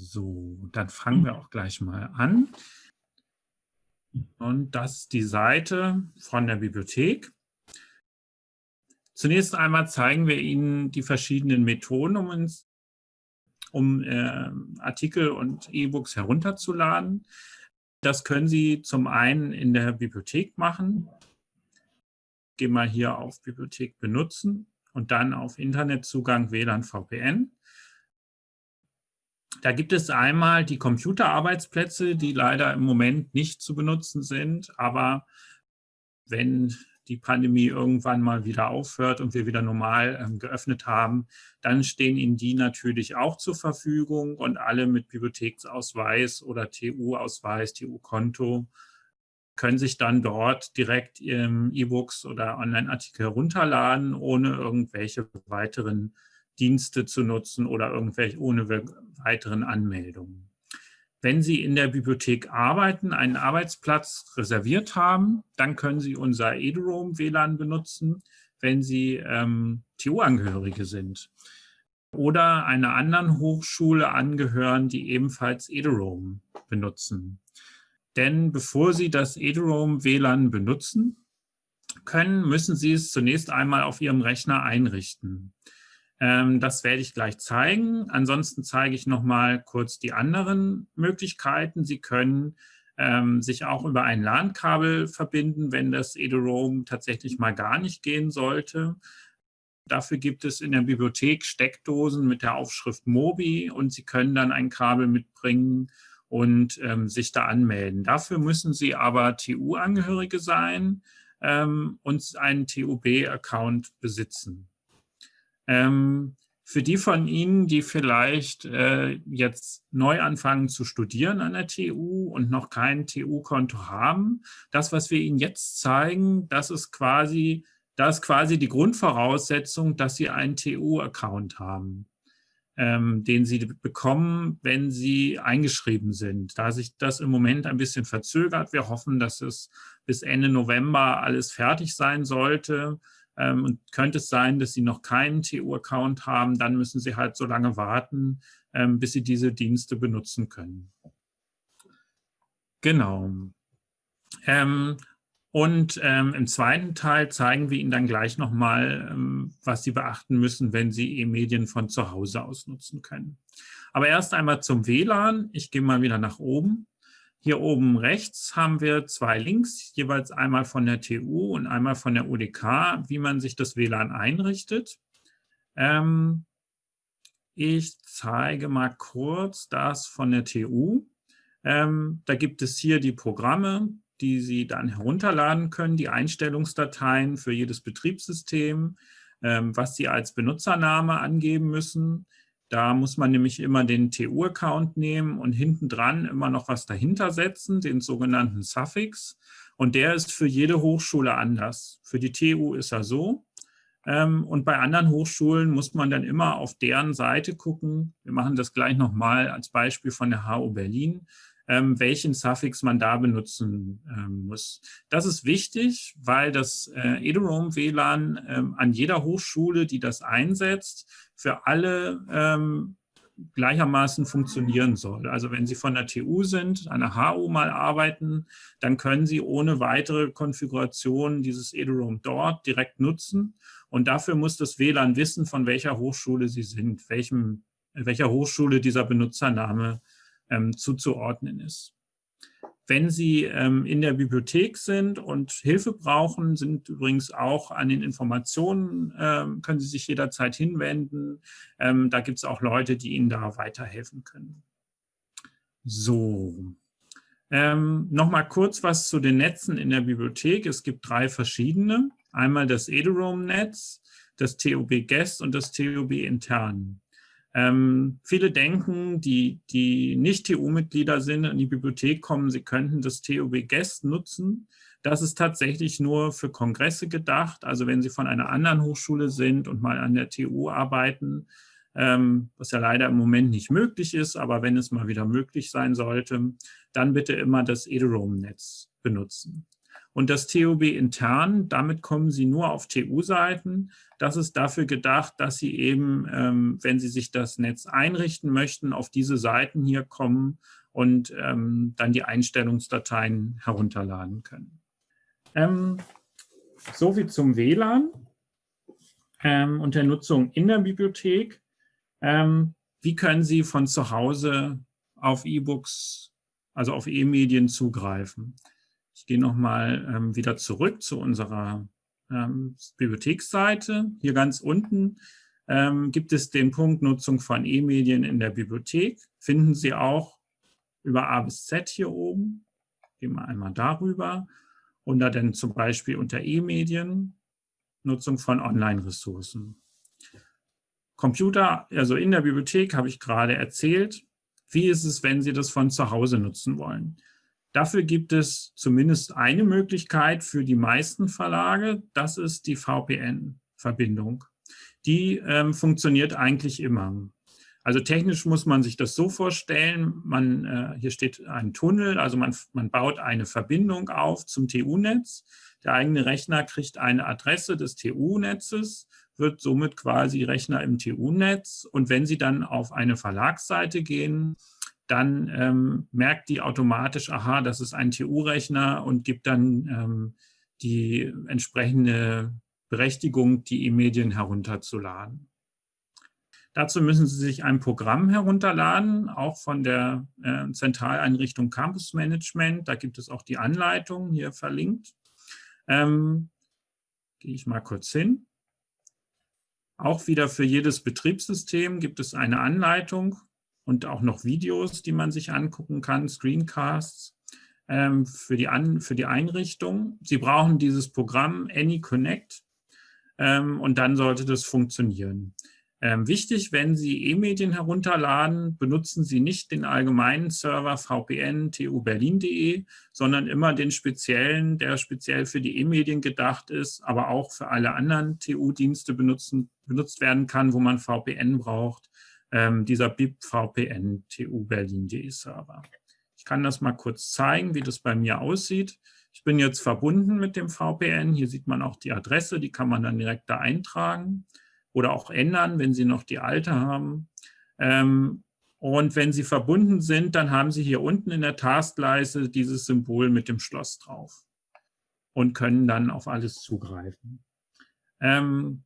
So, dann fangen wir auch gleich mal an. Und das ist die Seite von der Bibliothek. Zunächst einmal zeigen wir Ihnen die verschiedenen Methoden, um, uns, um äh, Artikel und E-Books herunterzuladen. Das können Sie zum einen in der Bibliothek machen. Gehen wir hier auf Bibliothek benutzen und dann auf Internetzugang WLAN VPN. Da gibt es einmal die Computerarbeitsplätze, die leider im Moment nicht zu benutzen sind. Aber wenn die Pandemie irgendwann mal wieder aufhört und wir wieder normal ähm, geöffnet haben, dann stehen Ihnen die natürlich auch zur Verfügung und alle mit Bibliotheksausweis oder TU-Ausweis, TU-Konto können sich dann dort direkt E-Books oder Online-Artikel herunterladen, ohne irgendwelche weiteren Dienste zu nutzen oder irgendwelche ohne weiteren Anmeldungen. Wenn Sie in der Bibliothek arbeiten, einen Arbeitsplatz reserviert haben, dann können Sie unser eduroam WLAN benutzen, wenn Sie ähm, TU-Angehörige sind oder einer anderen Hochschule angehören, die ebenfalls eduroam benutzen. Denn bevor Sie das eduroam WLAN benutzen können, müssen Sie es zunächst einmal auf Ihrem Rechner einrichten. Ähm, das werde ich gleich zeigen. Ansonsten zeige ich noch mal kurz die anderen Möglichkeiten. Sie können ähm, sich auch über ein LAN-Kabel verbinden, wenn das eduroam tatsächlich mal gar nicht gehen sollte. Dafür gibt es in der Bibliothek Steckdosen mit der Aufschrift Mobi und Sie können dann ein Kabel mitbringen und ähm, sich da anmelden. Dafür müssen Sie aber TU-Angehörige sein ähm, und einen TUB-Account besitzen. Ähm, für die von Ihnen, die vielleicht äh, jetzt neu anfangen zu studieren an der TU und noch kein TU-Konto haben, das, was wir Ihnen jetzt zeigen, das ist quasi, das ist quasi die Grundvoraussetzung, dass Sie einen TU-Account haben, ähm, den Sie bekommen, wenn Sie eingeschrieben sind. Da sich das im Moment ein bisschen verzögert, wir hoffen, dass es bis Ende November alles fertig sein sollte, ähm, und könnte es sein, dass Sie noch keinen TU-Account haben, dann müssen Sie halt so lange warten, ähm, bis Sie diese Dienste benutzen können. Genau. Ähm, und ähm, im zweiten Teil zeigen wir Ihnen dann gleich nochmal, ähm, was Sie beachten müssen, wenn Sie E-Medien von zu Hause aus nutzen können. Aber erst einmal zum WLAN. Ich gehe mal wieder nach oben. Hier oben rechts haben wir zwei Links, jeweils einmal von der TU und einmal von der UDK, wie man sich das WLAN einrichtet. Ähm, ich zeige mal kurz das von der TU. Ähm, da gibt es hier die Programme, die Sie dann herunterladen können, die Einstellungsdateien für jedes Betriebssystem, ähm, was Sie als Benutzername angeben müssen, da muss man nämlich immer den TU-Account nehmen und hinten dran immer noch was dahinter setzen, den sogenannten Suffix. Und der ist für jede Hochschule anders. Für die TU ist er so. Ähm, und bei anderen Hochschulen muss man dann immer auf deren Seite gucken. Wir machen das gleich nochmal als Beispiel von der HU Berlin ähm, welchen Suffix man da benutzen ähm, muss. Das ist wichtig, weil das äh, eduroam WLAN ähm, an jeder Hochschule, die das einsetzt, für alle ähm, gleichermaßen funktionieren soll. Also wenn Sie von der TU sind, an der HU mal arbeiten, dann können Sie ohne weitere Konfiguration dieses eduroam dort direkt nutzen. Und dafür muss das WLAN wissen, von welcher Hochschule Sie sind, welchem, welcher Hochschule dieser Benutzername ähm, zuzuordnen ist. Wenn Sie ähm, in der Bibliothek sind und Hilfe brauchen, sind übrigens auch an den Informationen, ähm, können Sie sich jederzeit hinwenden. Ähm, da gibt es auch Leute, die Ihnen da weiterhelfen können. So, ähm, nochmal kurz was zu den Netzen in der Bibliothek. Es gibt drei verschiedene. Einmal das eduroam-Netz, das TOB Guest und das TOB Intern. Ähm, viele denken, die, die nicht TU-Mitglieder sind, in die Bibliothek kommen, sie könnten das TUB Guest nutzen. Das ist tatsächlich nur für Kongresse gedacht. Also wenn Sie von einer anderen Hochschule sind und mal an der TU arbeiten, ähm, was ja leider im Moment nicht möglich ist, aber wenn es mal wieder möglich sein sollte, dann bitte immer das eduroam-Netz benutzen. Und das TOB intern, damit kommen Sie nur auf TU-Seiten. Das ist dafür gedacht, dass Sie eben, ähm, wenn Sie sich das Netz einrichten möchten, auf diese Seiten hier kommen und ähm, dann die Einstellungsdateien herunterladen können. Ähm, so viel zum WLAN ähm, und der Nutzung in der Bibliothek. Ähm, wie können Sie von zu Hause auf E-Books, also auf E-Medien zugreifen? Ich gehe nochmal ähm, wieder zurück zu unserer ähm, Bibliotheksseite. Hier ganz unten ähm, gibt es den Punkt Nutzung von E-Medien in der Bibliothek. Finden Sie auch über A bis Z hier oben. Gehen wir einmal darüber. Und da dann zum Beispiel unter E-Medien Nutzung von Online-Ressourcen. Computer, also in der Bibliothek habe ich gerade erzählt. Wie ist es, wenn Sie das von zu Hause nutzen wollen? Dafür gibt es zumindest eine Möglichkeit für die meisten Verlage. Das ist die VPN-Verbindung. Die ähm, funktioniert eigentlich immer. Also technisch muss man sich das so vorstellen, man, äh, hier steht ein Tunnel, also man, man baut eine Verbindung auf zum TU-Netz. Der eigene Rechner kriegt eine Adresse des TU-Netzes, wird somit quasi Rechner im TU-Netz. Und wenn Sie dann auf eine Verlagsseite gehen, dann ähm, merkt die automatisch, aha, das ist ein TU-Rechner und gibt dann ähm, die entsprechende Berechtigung, die E-Medien herunterzuladen. Dazu müssen Sie sich ein Programm herunterladen, auch von der äh, Zentraleinrichtung Campus Management. Da gibt es auch die Anleitung hier verlinkt. Ähm, Gehe ich mal kurz hin. Auch wieder für jedes Betriebssystem gibt es eine Anleitung und auch noch Videos, die man sich angucken kann, Screencasts ähm, für, die An für die Einrichtung. Sie brauchen dieses Programm AnyConnect ähm, und dann sollte das funktionieren. Ähm, wichtig, wenn Sie E-Medien herunterladen, benutzen Sie nicht den allgemeinen Server vpn tuberlin.de, sondern immer den speziellen, der speziell für die E-Medien gedacht ist, aber auch für alle anderen TU-Dienste benutzt werden kann, wo man VPN braucht ähm, dieser BIP VPN TU Berlin.de Server. Ich kann das mal kurz zeigen, wie das bei mir aussieht. Ich bin jetzt verbunden mit dem VPN. Hier sieht man auch die Adresse, die kann man dann direkt da eintragen oder auch ändern, wenn Sie noch die alte haben. Ähm, und wenn Sie verbunden sind, dann haben Sie hier unten in der Taskleiste dieses Symbol mit dem Schloss drauf und können dann auf alles zugreifen. Ähm,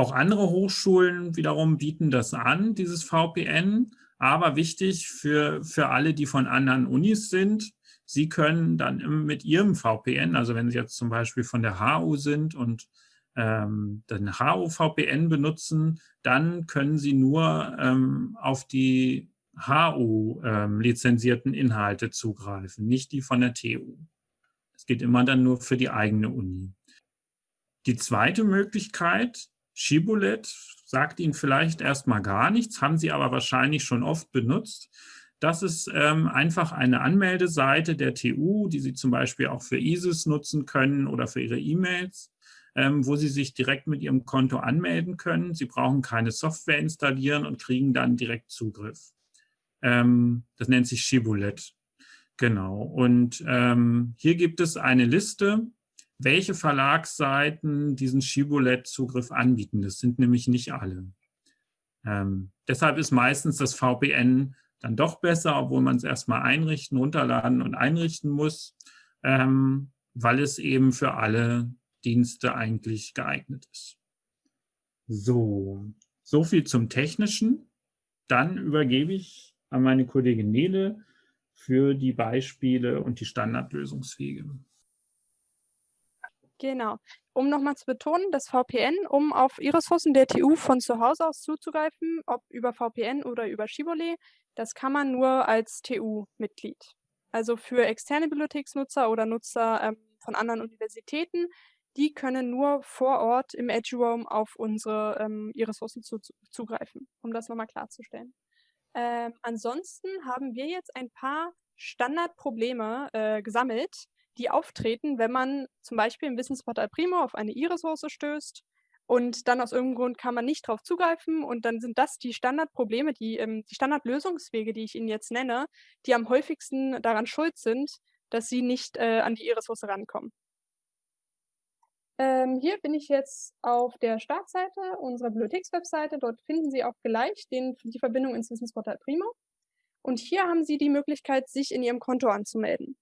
auch andere Hochschulen wiederum bieten das an, dieses VPN. Aber wichtig für, für alle, die von anderen Unis sind, Sie können dann mit Ihrem VPN, also wenn Sie jetzt zum Beispiel von der HU sind und ähm, den HU-VPN benutzen, dann können Sie nur ähm, auf die HU-lizenzierten ähm, Inhalte zugreifen, nicht die von der TU. Das geht immer dann nur für die eigene Uni. Die zweite Möglichkeit Shibboleth sagt Ihnen vielleicht erstmal gar nichts, haben Sie aber wahrscheinlich schon oft benutzt. Das ist ähm, einfach eine Anmeldeseite der TU, die Sie zum Beispiel auch für ISIS nutzen können oder für Ihre E-Mails, ähm, wo Sie sich direkt mit Ihrem Konto anmelden können. Sie brauchen keine Software installieren und kriegen dann direkt Zugriff. Ähm, das nennt sich Shibboleth. Genau. Und ähm, hier gibt es eine Liste welche Verlagsseiten diesen Shibboleth-Zugriff anbieten. Das sind nämlich nicht alle. Ähm, deshalb ist meistens das VPN dann doch besser, obwohl man es erstmal einrichten, runterladen und einrichten muss, ähm, weil es eben für alle Dienste eigentlich geeignet ist. So, so viel zum Technischen. Dann übergebe ich an meine Kollegin Nele für die Beispiele und die Standardlösungswege. Genau. Um nochmal zu betonen, das VPN, um auf E-Ressourcen der TU von zu Hause aus zuzugreifen, ob über VPN oder über Shibboleth, das kann man nur als TU-Mitglied. Also für externe Bibliotheksnutzer oder Nutzer ähm, von anderen Universitäten, die können nur vor Ort im Edge Roam auf unsere ähm, E-Ressourcen zu, zu, zugreifen, um das nochmal klarzustellen. Ähm, ansonsten haben wir jetzt ein paar Standardprobleme äh, gesammelt, die auftreten, wenn man zum Beispiel im Wissensportal Primo auf eine E-Ressource stößt und dann aus irgendeinem Grund kann man nicht darauf zugreifen und dann sind das die Standardprobleme, die, ähm, die Standardlösungswege, die ich Ihnen jetzt nenne, die am häufigsten daran schuld sind, dass Sie nicht äh, an die E-Ressource rankommen. Ähm, hier bin ich jetzt auf der Startseite unserer Bibliothekswebseite. Dort finden Sie auch gleich den, die Verbindung ins Wissensportal Primo. Und hier haben Sie die Möglichkeit, sich in Ihrem Konto anzumelden.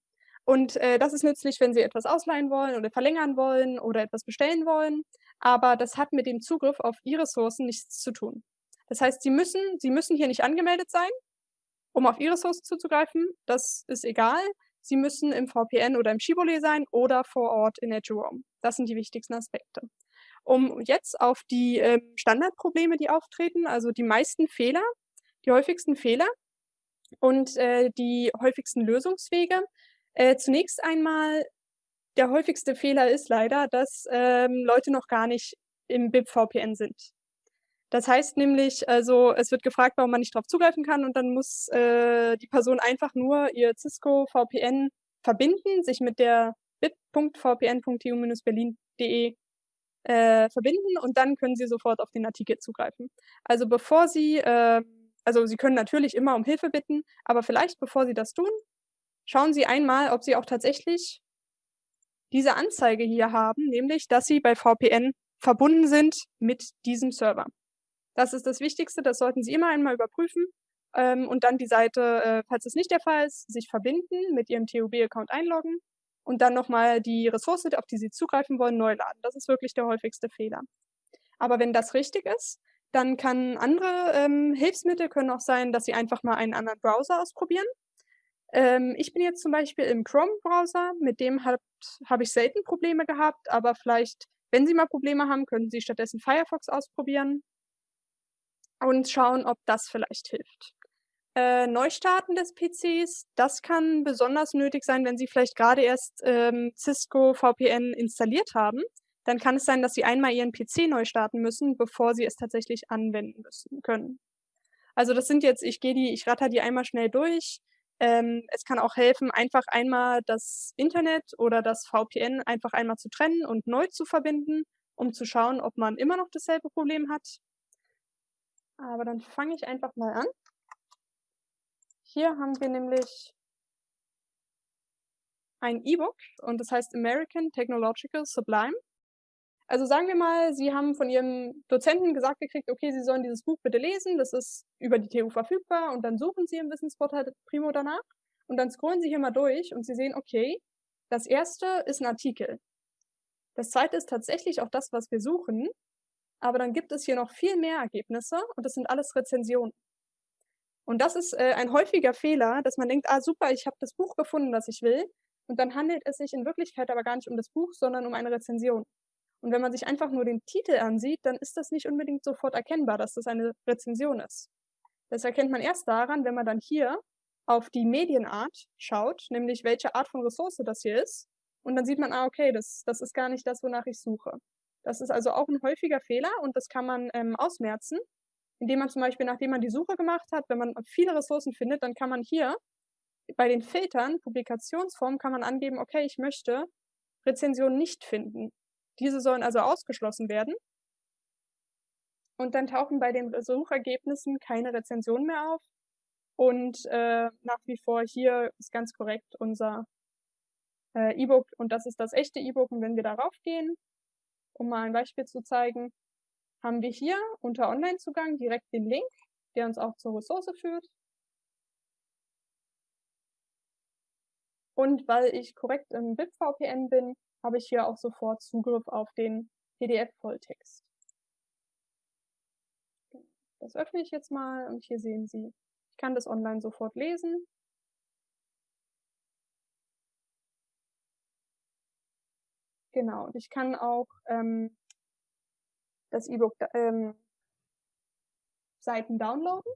Und äh, das ist nützlich, wenn Sie etwas ausleihen wollen oder verlängern wollen oder etwas bestellen wollen. Aber das hat mit dem Zugriff auf Ihre Ressourcen nichts zu tun. Das heißt, Sie müssen, Sie müssen hier nicht angemeldet sein, um auf Ihre Ressourcen zuzugreifen. Das ist egal. Sie müssen im VPN oder im Shibboleth sein oder vor Ort in Edgerome. Das sind die wichtigsten Aspekte. Um jetzt auf die äh, Standardprobleme, die auftreten, also die meisten Fehler, die häufigsten Fehler und äh, die häufigsten Lösungswege. Äh, zunächst einmal, der häufigste Fehler ist leider, dass ähm, Leute noch gar nicht im BIP-VPN sind. Das heißt nämlich, also es wird gefragt, warum man nicht darauf zugreifen kann und dann muss äh, die Person einfach nur ihr Cisco VPN verbinden, sich mit der bit.vpn.tu-berlin.de äh, verbinden und dann können Sie sofort auf den Artikel zugreifen. Also bevor Sie, äh, also Sie können natürlich immer um Hilfe bitten, aber vielleicht bevor Sie das tun, schauen Sie einmal, ob Sie auch tatsächlich diese Anzeige hier haben, nämlich dass Sie bei VPN verbunden sind mit diesem Server. Das ist das Wichtigste, das sollten Sie immer einmal überprüfen ähm, und dann die Seite, äh, falls es nicht der Fall ist, sich verbinden, mit Ihrem TUB-Account einloggen und dann nochmal die Ressource, auf die Sie zugreifen wollen, neu laden. Das ist wirklich der häufigste Fehler. Aber wenn das richtig ist, dann kann andere ähm, Hilfsmittel können auch sein, dass Sie einfach mal einen anderen Browser ausprobieren. Ähm, ich bin jetzt zum Beispiel im Chrome-Browser, mit dem habe hab ich selten Probleme gehabt, aber vielleicht, wenn Sie mal Probleme haben, können Sie stattdessen Firefox ausprobieren und schauen, ob das vielleicht hilft. Äh, Neustarten des PCs, das kann besonders nötig sein, wenn Sie vielleicht gerade erst ähm, Cisco VPN installiert haben. Dann kann es sein, dass Sie einmal Ihren PC neu starten müssen, bevor Sie es tatsächlich anwenden müssen können. Also das sind jetzt, ich gehe die, ich ratter die einmal schnell durch. Ähm, es kann auch helfen, einfach einmal das Internet oder das VPN einfach einmal zu trennen und neu zu verbinden, um zu schauen, ob man immer noch dasselbe Problem hat. Aber dann fange ich einfach mal an. Hier haben wir nämlich ein E-Book und das heißt American Technological Sublime. Also sagen wir mal, Sie haben von Ihrem Dozenten gesagt gekriegt, okay, Sie sollen dieses Buch bitte lesen, das ist über die TU verfügbar und dann suchen Sie im Wissensportal Primo danach und dann scrollen Sie hier mal durch und Sie sehen, okay, das erste ist ein Artikel. Das zweite ist tatsächlich auch das, was wir suchen, aber dann gibt es hier noch viel mehr Ergebnisse und das sind alles Rezensionen. Und das ist äh, ein häufiger Fehler, dass man denkt, ah super, ich habe das Buch gefunden, das ich will. Und dann handelt es sich in Wirklichkeit aber gar nicht um das Buch, sondern um eine Rezension. Und wenn man sich einfach nur den Titel ansieht, dann ist das nicht unbedingt sofort erkennbar, dass das eine Rezension ist. Das erkennt man erst daran, wenn man dann hier auf die Medienart schaut, nämlich welche Art von Ressource das hier ist. Und dann sieht man, ah, okay, das, das ist gar nicht das, wonach ich suche. Das ist also auch ein häufiger Fehler und das kann man ähm, ausmerzen, indem man zum Beispiel, nachdem man die Suche gemacht hat, wenn man viele Ressourcen findet, dann kann man hier bei den Filtern, Publikationsformen, kann man angeben, okay, ich möchte Rezensionen nicht finden. Diese sollen also ausgeschlossen werden. Und dann tauchen bei den Suchergebnissen keine Rezensionen mehr auf. Und äh, nach wie vor hier ist ganz korrekt unser äh, E-Book und das ist das echte E-Book. Und wenn wir darauf gehen, um mal ein Beispiel zu zeigen, haben wir hier unter Online-Zugang direkt den Link, der uns auch zur Ressource führt. Und weil ich korrekt im BIP-VPN bin, habe ich hier auch sofort Zugriff auf den PDF-Volltext. Das öffne ich jetzt mal und hier sehen Sie, ich kann das online sofort lesen. Genau, und ich kann auch ähm, das E-Book ähm, Seiten downloaden.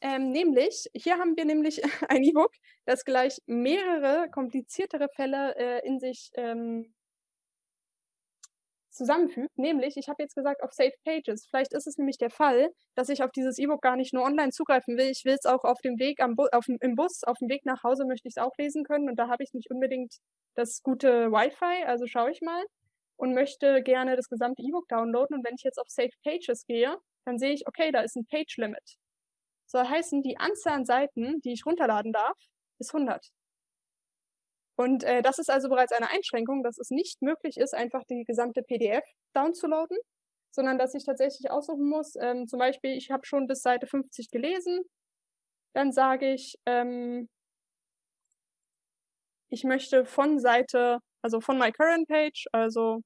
Ähm, nämlich, hier haben wir nämlich ein E-Book, das gleich mehrere kompliziertere Fälle äh, in sich ähm, zusammenfügt. Nämlich, ich habe jetzt gesagt, auf Safe Pages. Vielleicht ist es nämlich der Fall, dass ich auf dieses E-Book gar nicht nur online zugreifen will. Ich will es auch auf dem Weg am Bu auf, im Bus, auf dem Weg nach Hause möchte ich es auch lesen können. Und da habe ich nicht unbedingt das gute Wi-Fi. Also schaue ich mal und möchte gerne das gesamte E-Book downloaden. Und wenn ich jetzt auf Save Pages gehe, dann sehe ich, okay, da ist ein Page Limit. Soll heißen, die Anzahl an Seiten, die ich runterladen darf, ist 100. Und äh, das ist also bereits eine Einschränkung, dass es nicht möglich ist, einfach die gesamte PDF downzuladen, sondern dass ich tatsächlich aussuchen muss, ähm, zum Beispiel, ich habe schon bis Seite 50 gelesen, dann sage ich, ähm, ich möchte von Seite, also von my current page, also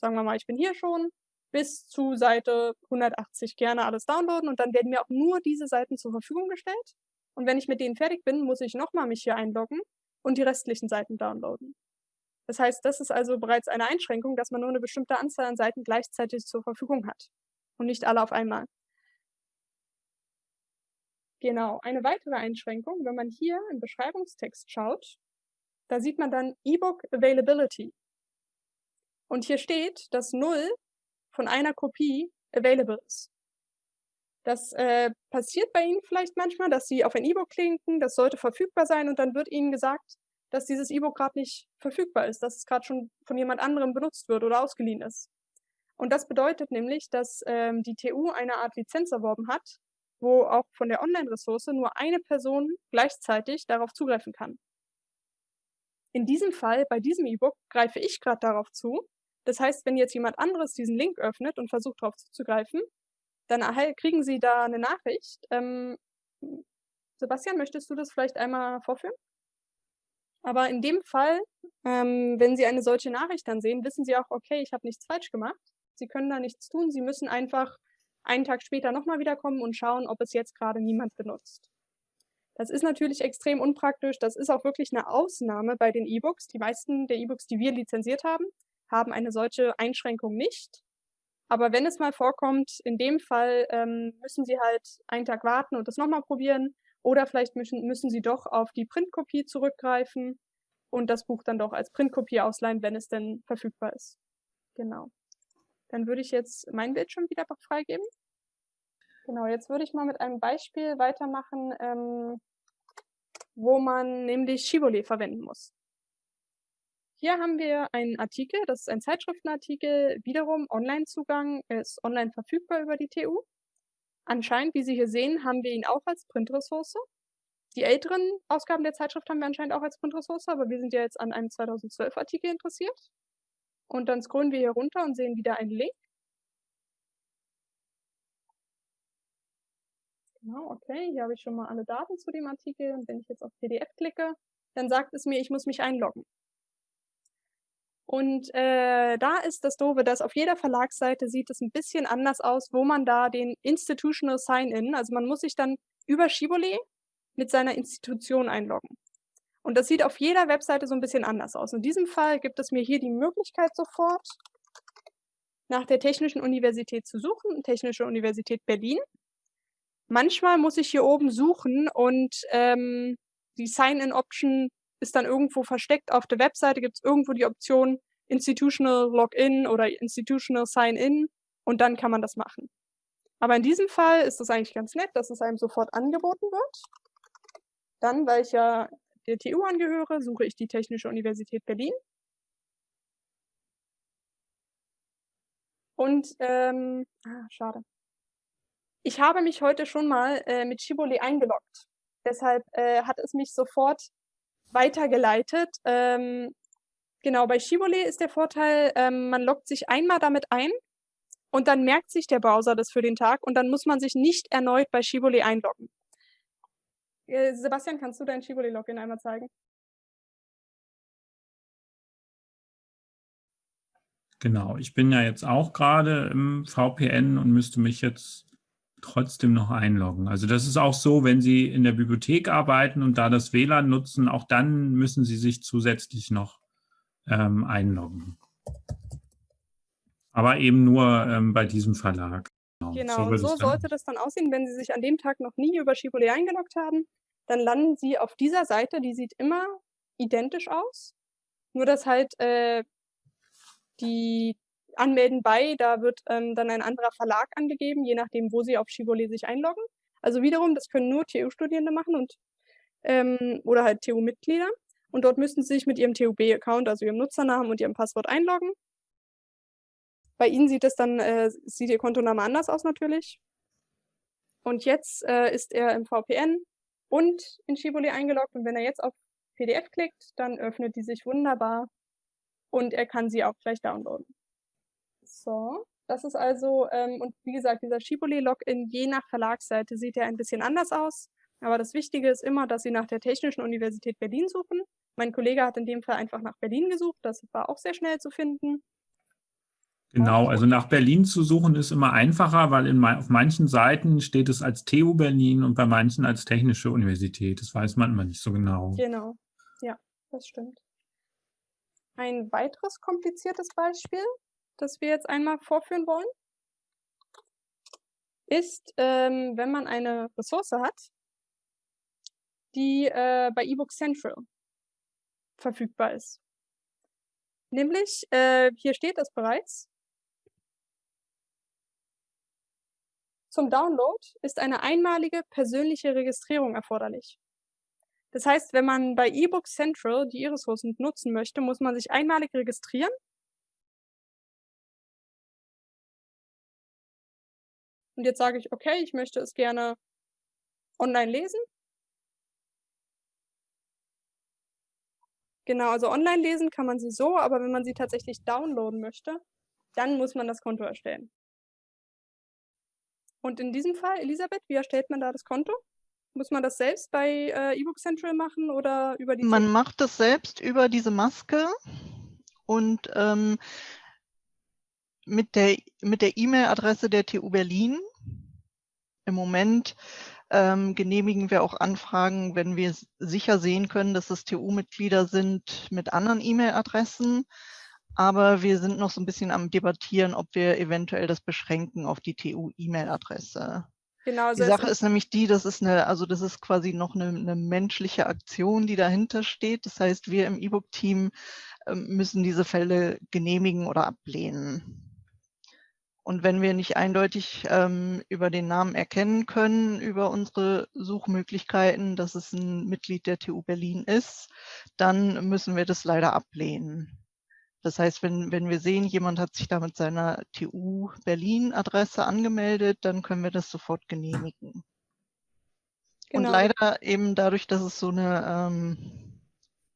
sagen wir mal, ich bin hier schon, bis zu Seite 180 gerne alles downloaden und dann werden mir auch nur diese Seiten zur Verfügung gestellt. Und wenn ich mit denen fertig bin, muss ich nochmal mich hier einloggen und die restlichen Seiten downloaden. Das heißt, das ist also bereits eine Einschränkung, dass man nur eine bestimmte Anzahl an Seiten gleichzeitig zur Verfügung hat und nicht alle auf einmal. Genau, eine weitere Einschränkung, wenn man hier im Beschreibungstext schaut, da sieht man dann E-Book Availability. Und hier steht, dass 0 von einer Kopie available ist. Das äh, passiert bei Ihnen vielleicht manchmal, dass Sie auf ein E-Book klinken, das sollte verfügbar sein und dann wird Ihnen gesagt, dass dieses E-Book gerade nicht verfügbar ist, dass es gerade schon von jemand anderem benutzt wird oder ausgeliehen ist. Und das bedeutet nämlich, dass ähm, die TU eine Art Lizenz erworben hat, wo auch von der Online-Ressource nur eine Person gleichzeitig darauf zugreifen kann. In diesem Fall, bei diesem E-Book, greife ich gerade darauf zu. Das heißt, wenn jetzt jemand anderes diesen Link öffnet und versucht darauf zuzugreifen, dann kriegen Sie da eine Nachricht. Ähm, Sebastian, möchtest du das vielleicht einmal vorführen? Aber in dem Fall, ähm, wenn Sie eine solche Nachricht dann sehen, wissen Sie auch, okay, ich habe nichts falsch gemacht. Sie können da nichts tun. Sie müssen einfach einen Tag später nochmal wiederkommen und schauen, ob es jetzt gerade niemand benutzt. Das ist natürlich extrem unpraktisch. Das ist auch wirklich eine Ausnahme bei den E-Books. Die meisten der E-Books, die wir lizenziert haben, haben eine solche Einschränkung nicht. Aber wenn es mal vorkommt, in dem Fall ähm, müssen Sie halt einen Tag warten und das nochmal probieren. Oder vielleicht müssen, müssen Sie doch auf die Printkopie zurückgreifen und das Buch dann doch als Printkopie ausleihen, wenn es denn verfügbar ist. Genau. Dann würde ich jetzt mein Bildschirm wieder freigeben. Genau, jetzt würde ich mal mit einem Beispiel weitermachen, ähm, wo man nämlich Shibboleth verwenden muss. Hier haben wir einen Artikel, das ist ein Zeitschriftenartikel, wiederum Online-Zugang, ist online verfügbar über die TU. Anscheinend, wie Sie hier sehen, haben wir ihn auch als Printressource. Die älteren Ausgaben der Zeitschrift haben wir anscheinend auch als Printressource, aber wir sind ja jetzt an einem 2012-Artikel interessiert. Und dann scrollen wir hier runter und sehen wieder einen Link. Genau, okay, hier habe ich schon mal alle Daten zu dem Artikel und wenn ich jetzt auf PDF klicke, dann sagt es mir, ich muss mich einloggen. Und äh, da ist das Doofe, dass auf jeder Verlagsseite sieht es ein bisschen anders aus, wo man da den Institutional Sign-In, also man muss sich dann über Shibboleth mit seiner Institution einloggen. Und das sieht auf jeder Webseite so ein bisschen anders aus. In diesem Fall gibt es mir hier die Möglichkeit sofort, nach der Technischen Universität zu suchen, Technische Universität Berlin. Manchmal muss ich hier oben suchen und ähm, die Sign-in-Option ist dann irgendwo versteckt auf der Webseite, gibt es irgendwo die Option Institutional Login oder Institutional Sign-in und dann kann man das machen. Aber in diesem Fall ist es eigentlich ganz nett, dass es einem sofort angeboten wird. Dann, weil ich ja der TU angehöre, suche ich die Technische Universität Berlin. Und, ähm, ah, schade. Ich habe mich heute schon mal äh, mit Shibboleth eingeloggt. Deshalb äh, hat es mich sofort weitergeleitet. Ähm, genau, bei Shibboleth ist der Vorteil, ähm, man loggt sich einmal damit ein und dann merkt sich der Browser das für den Tag und dann muss man sich nicht erneut bei Shibboleth einloggen. Äh, Sebastian, kannst du dein Shibboleth-Login einmal zeigen? Genau, ich bin ja jetzt auch gerade im VPN und müsste mich jetzt trotzdem noch einloggen. Also das ist auch so, wenn Sie in der Bibliothek arbeiten und da das WLAN nutzen, auch dann müssen Sie sich zusätzlich noch ähm, einloggen. Aber eben nur ähm, bei diesem Verlag. Genau, genau so, so sollte das dann aussehen, wenn Sie sich an dem Tag noch nie über Shibboleth eingeloggt haben. Dann landen Sie auf dieser Seite, die sieht immer identisch aus. Nur dass halt äh, die Anmelden bei, da wird ähm, dann ein anderer Verlag angegeben, je nachdem, wo sie auf Shibboleth sich einloggen. Also wiederum, das können nur TU-Studierende machen und ähm, oder halt TU-Mitglieder. Und dort müssten sie sich mit ihrem TUB-Account, also ihrem Nutzernamen und ihrem Passwort einloggen. Bei Ihnen sieht es dann, äh, sieht Ihr Kontoname anders aus natürlich. Und jetzt äh, ist er im VPN und in Shibboleth eingeloggt. Und wenn er jetzt auf PDF klickt, dann öffnet die sich wunderbar und er kann sie auch gleich downloaden. So, das ist also, ähm, und wie gesagt, dieser Shibboleth-Login je nach Verlagsseite sieht er ein bisschen anders aus. Aber das Wichtige ist immer, dass Sie nach der Technischen Universität Berlin suchen. Mein Kollege hat in dem Fall einfach nach Berlin gesucht. Das war auch sehr schnell zu finden. Genau, also nach Berlin zu suchen ist immer einfacher, weil in, auf manchen Seiten steht es als TU Berlin und bei manchen als Technische Universität. Das weiß man immer nicht so genau. Genau, ja, das stimmt. Ein weiteres kompliziertes Beispiel, das wir jetzt einmal vorführen wollen, ist, ähm, wenn man eine Ressource hat, die äh, bei eBook Central verfügbar ist. Nämlich, äh, hier steht es bereits, zum Download ist eine einmalige persönliche Registrierung erforderlich. Das heißt, wenn man bei eBook Central die E-Ressourcen nutzen möchte, muss man sich einmalig registrieren. Und jetzt sage ich, okay, ich möchte es gerne online lesen. Genau, also online lesen kann man sie so, aber wenn man sie tatsächlich downloaden möchte, dann muss man das Konto erstellen. Und in diesem Fall, Elisabeth, wie erstellt man da das Konto? Muss man das selbst bei äh, eBook Central machen oder über die? Man macht das selbst über diese Maske und ähm, mit der mit der E-Mail-Adresse der TU Berlin. Im Moment ähm, genehmigen wir auch Anfragen, wenn wir sicher sehen können, dass es TU-Mitglieder sind mit anderen E-Mail-Adressen. Aber wir sind noch so ein bisschen am Debattieren, ob wir eventuell das beschränken auf die TU-E-Mail-Adresse. Genau, die Sache ist nämlich die, das ist eine, also das ist quasi noch eine, eine menschliche Aktion, die dahinter steht. Das heißt, wir im E-Book-Team äh, müssen diese Fälle genehmigen oder ablehnen. Und wenn wir nicht eindeutig ähm, über den Namen erkennen können, über unsere Suchmöglichkeiten, dass es ein Mitglied der TU Berlin ist, dann müssen wir das leider ablehnen. Das heißt, wenn, wenn wir sehen, jemand hat sich da mit seiner TU Berlin-Adresse angemeldet, dann können wir das sofort genehmigen. Genau. Und leider eben dadurch, dass es so eine ähm,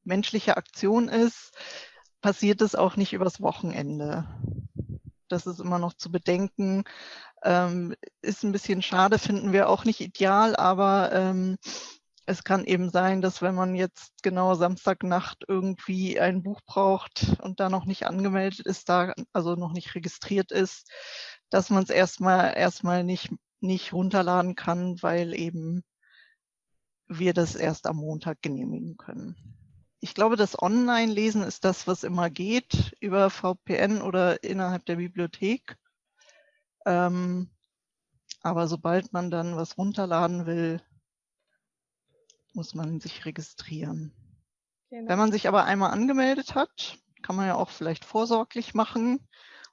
menschliche Aktion ist, passiert es auch nicht übers Wochenende. Das ist immer noch zu bedenken. Ähm, ist ein bisschen schade, finden wir auch nicht ideal, aber ähm, es kann eben sein, dass wenn man jetzt genau Samstagnacht irgendwie ein Buch braucht und da noch nicht angemeldet ist, da also noch nicht registriert ist, dass man es erstmal erstmal nicht, nicht runterladen kann, weil eben wir das erst am Montag genehmigen können ich glaube, das Online-Lesen ist das, was immer geht, über VPN oder innerhalb der Bibliothek. Ähm, aber sobald man dann was runterladen will, muss man sich registrieren. Genau. Wenn man sich aber einmal angemeldet hat, kann man ja auch vielleicht vorsorglich machen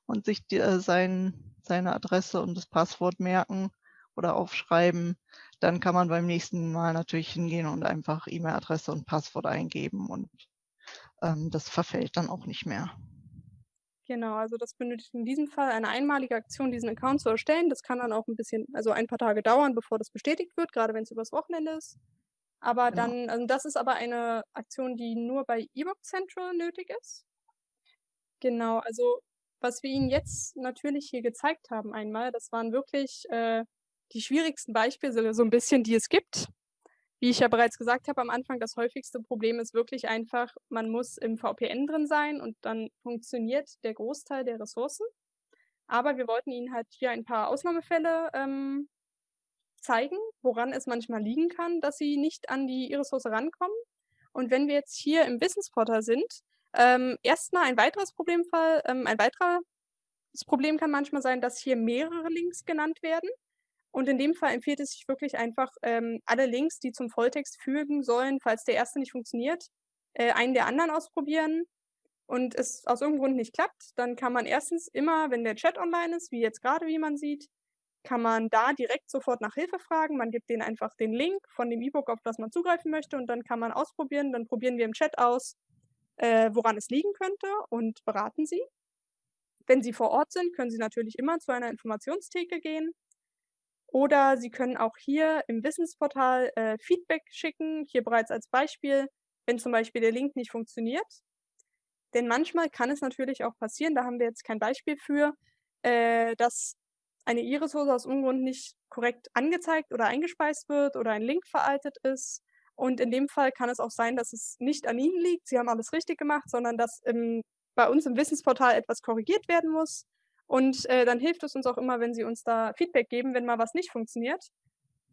und sich die, äh, sein, seine Adresse und das Passwort merken oder aufschreiben dann kann man beim nächsten Mal natürlich hingehen und einfach E-Mail-Adresse und Passwort eingeben und ähm, das verfällt dann auch nicht mehr. Genau, also das benötigt in diesem Fall eine einmalige Aktion, diesen Account zu erstellen. Das kann dann auch ein bisschen, also ein paar Tage dauern, bevor das bestätigt wird, gerade wenn es übers Wochenende ist. Aber genau. dann, also das ist aber eine Aktion, die nur bei eBook Central nötig ist. Genau, also was wir Ihnen jetzt natürlich hier gezeigt haben einmal, das waren wirklich äh, die schwierigsten Beispiele so ein bisschen, die es gibt. Wie ich ja bereits gesagt habe am Anfang, das häufigste Problem ist wirklich einfach, man muss im VPN drin sein und dann funktioniert der Großteil der Ressourcen. Aber wir wollten Ihnen halt hier ein paar Ausnahmefälle ähm, zeigen, woran es manchmal liegen kann, dass Sie nicht an die E-Ressource rankommen. Und wenn wir jetzt hier im Wissensportal sind, ähm, erstmal ein weiteres Problemfall, ähm, ein weiteres Problem kann manchmal sein, dass hier mehrere Links genannt werden. Und in dem Fall empfiehlt es sich wirklich einfach, ähm, alle Links, die zum Volltext fügen sollen, falls der erste nicht funktioniert, äh, einen der anderen ausprobieren und es aus irgendeinem Grund nicht klappt, dann kann man erstens immer, wenn der Chat online ist, wie jetzt gerade, wie man sieht, kann man da direkt sofort nach Hilfe fragen. Man gibt denen einfach den Link von dem E-Book, auf das man zugreifen möchte und dann kann man ausprobieren. Dann probieren wir im Chat aus, äh, woran es liegen könnte und beraten sie. Wenn sie vor Ort sind, können sie natürlich immer zu einer Informationstheke gehen oder Sie können auch hier im Wissensportal äh, Feedback schicken. Hier bereits als Beispiel. wenn zum Beispiel der Link nicht funktioniert. Denn manchmal kann es natürlich auch passieren, da haben wir jetzt kein Beispiel für, äh, dass eine Iris-Hose aus Ungrund nicht korrekt angezeigt oder eingespeist wird oder ein Link veraltet ist. Und in dem Fall kann es auch sein, dass es nicht an Ihnen liegt, Sie haben alles richtig gemacht, sondern dass im, bei uns im Wissensportal etwas korrigiert werden muss. Und äh, dann hilft es uns auch immer, wenn Sie uns da Feedback geben, wenn mal was nicht funktioniert.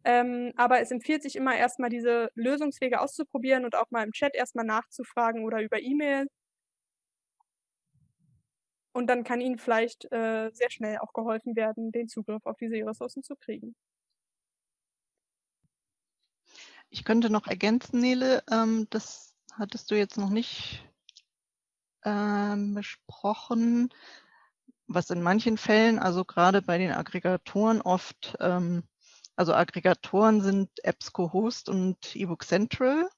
Ähm, aber es empfiehlt sich immer erstmal diese Lösungswege auszuprobieren und auch mal im Chat erstmal nachzufragen oder über E-Mail. Und dann kann Ihnen vielleicht äh, sehr schnell auch geholfen werden, den Zugriff auf diese Ressourcen zu kriegen. Ich könnte noch ergänzen, Nele, ähm, das hattest du jetzt noch nicht ähm, besprochen, was in manchen Fällen, also gerade bei den Aggregatoren oft ähm, also Aggregatoren sind EBSCO-Host und eBook Central.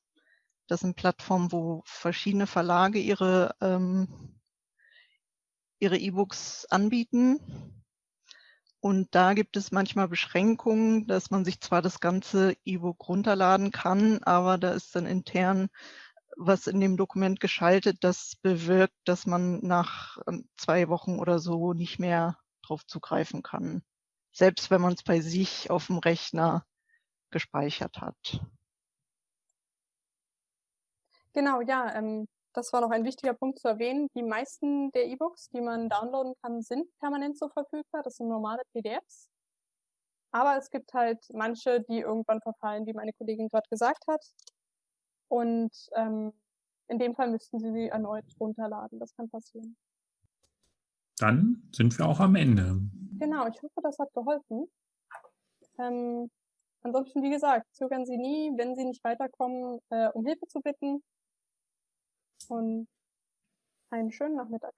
Das sind Plattformen, wo verschiedene Verlage ihre ähm, ihre E-Books anbieten. Und da gibt es manchmal Beschränkungen, dass man sich zwar das ganze E-Book runterladen kann, aber da ist dann intern was in dem Dokument geschaltet, das bewirkt, dass man nach ähm, zwei Wochen oder so nicht mehr drauf zugreifen kann selbst wenn man es bei sich auf dem Rechner gespeichert hat. Genau, ja, ähm, das war noch ein wichtiger Punkt zu erwähnen. Die meisten der E-Books, die man downloaden kann, sind permanent so verfügbar. Das sind normale PDFs. Aber es gibt halt manche, die irgendwann verfallen, wie meine Kollegin gerade gesagt hat. Und ähm, in dem Fall müssten Sie sie erneut runterladen. Das kann passieren. Dann sind wir auch am Ende. Genau, ich hoffe, das hat geholfen. Ähm, ansonsten, wie gesagt, zögern Sie nie, wenn Sie nicht weiterkommen, äh, um Hilfe zu bitten. Und einen schönen Nachmittag.